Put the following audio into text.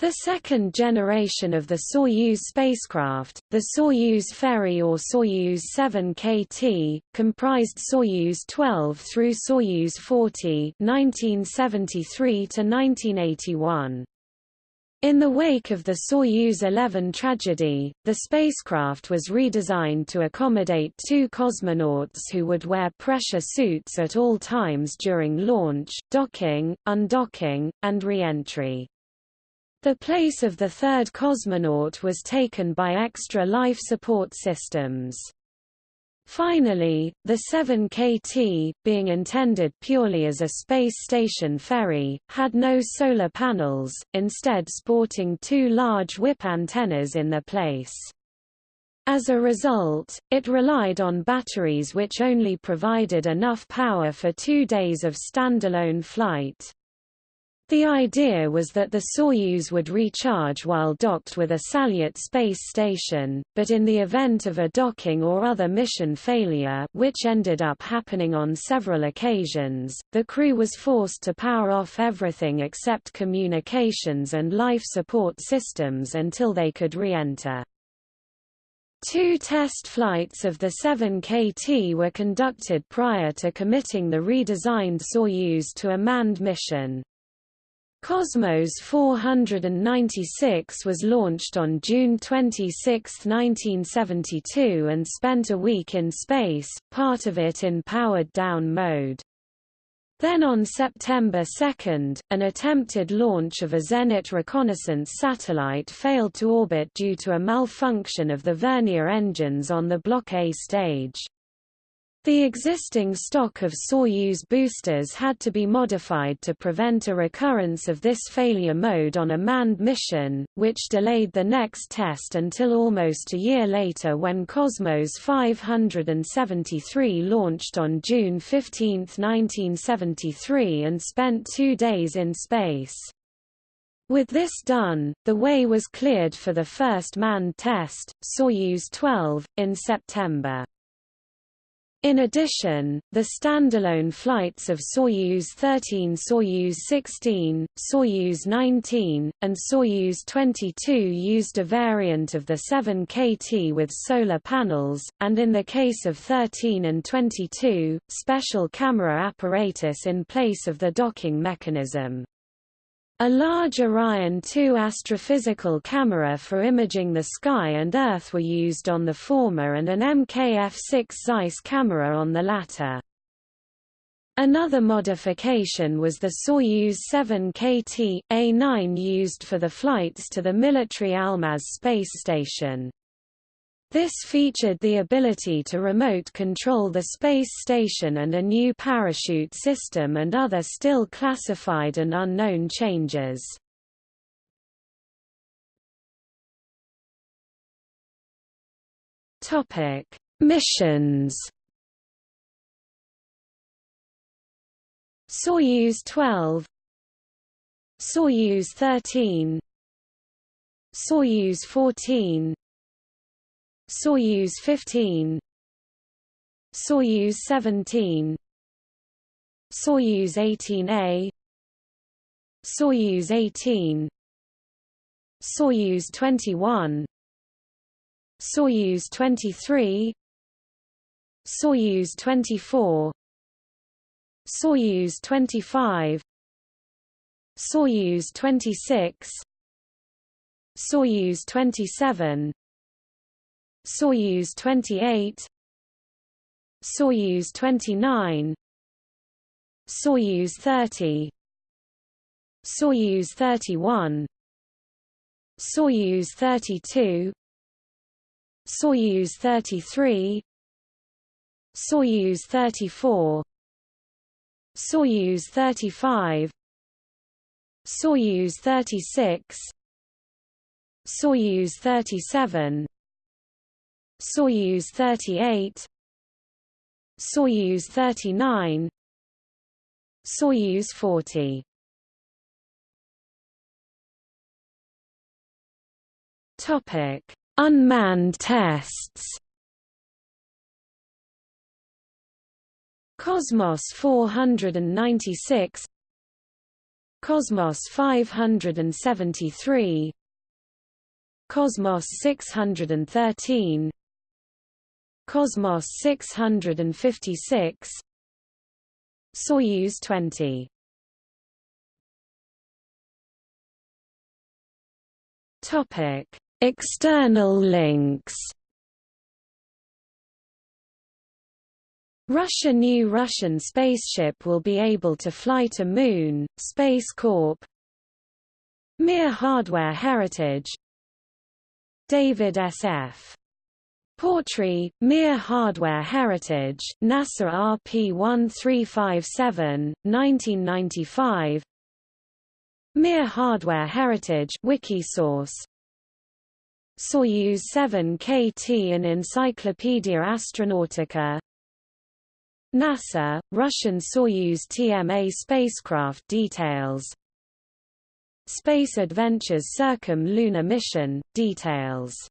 The second generation of the Soyuz spacecraft, the Soyuz Ferry or Soyuz 7KT, comprised Soyuz 12 through Soyuz 40 (1973–1981). In the wake of the Soyuz 11 tragedy, the spacecraft was redesigned to accommodate two cosmonauts who would wear pressure suits at all times during launch, docking, undocking, and re-entry. The place of the third cosmonaut was taken by extra life support systems. Finally, the 7KT, being intended purely as a space station ferry, had no solar panels, instead sporting two large whip antennas in their place. As a result, it relied on batteries which only provided enough power for two days of standalone flight. The idea was that the Soyuz would recharge while docked with a Salyut space station, but in the event of a docking or other mission failure which ended up happening on several occasions, the crew was forced to power off everything except communications and life support systems until they could re-enter. Two test flights of the 7KT were conducted prior to committing the redesigned Soyuz to a manned mission. Cosmos 496 was launched on June 26, 1972 and spent a week in space, part of it in powered-down mode. Then on September 2, an attempted launch of a Zenit reconnaissance satellite failed to orbit due to a malfunction of the vernier engines on the Block A stage. The existing stock of Soyuz boosters had to be modified to prevent a recurrence of this failure mode on a manned mission, which delayed the next test until almost a year later when Cosmos 573 launched on June 15, 1973 and spent two days in space. With this done, the way was cleared for the first manned test, Soyuz 12, in September. In addition, the standalone flights of Soyuz 13 Soyuz 16, Soyuz 19, and Soyuz 22 used a variant of the 7KT with solar panels, and in the case of 13 and 22, special camera apparatus in place of the docking mechanism. A large Orion 2 astrophysical camera for imaging the sky and Earth were used on the former and an MKF-6 Zeiss camera on the latter. Another modification was the Soyuz 7KT, A9 used for the flights to the military Almaz space station. This featured the ability to remote control the space station and a new parachute system and other still classified and unknown changes. Topic: Missions. Soyuz 12 Soyuz 13 Soyuz 14 Soyuz 15 Soyuz 17 Soyuz 18A Soyuz 18 Soyuz 21 Soyuz 23 Soyuz 24 Soyuz 25 Soyuz 26 Soyuz 27 Soyuz 28 Soyuz 29 Soyuz 30 Soyuz 31 Soyuz 32 Soyuz 33 Soyuz 34 Soyuz 35 Soyuz 36 Soyuz 37 Soyuz 38 Soyuz 39 Soyuz 40 Topic: Unmanned tests. Cosmos 496 Cosmos 573 Cosmos 613 Cosmos 656 Soyuz 20 Topic External links. Russia New Russian spaceship will be able to fly to Moon, Space Corp. Mir Hardware Heritage. David S.F. Portree, Mir Hardware Heritage, NASA RP1357, 1995 Mir Hardware Heritage Wikisource. Soyuz 7 KT and Encyclopedia Astronautica. NASA, Russian Soyuz TMA spacecraft details. Space Adventures Circum Lunar Mission, details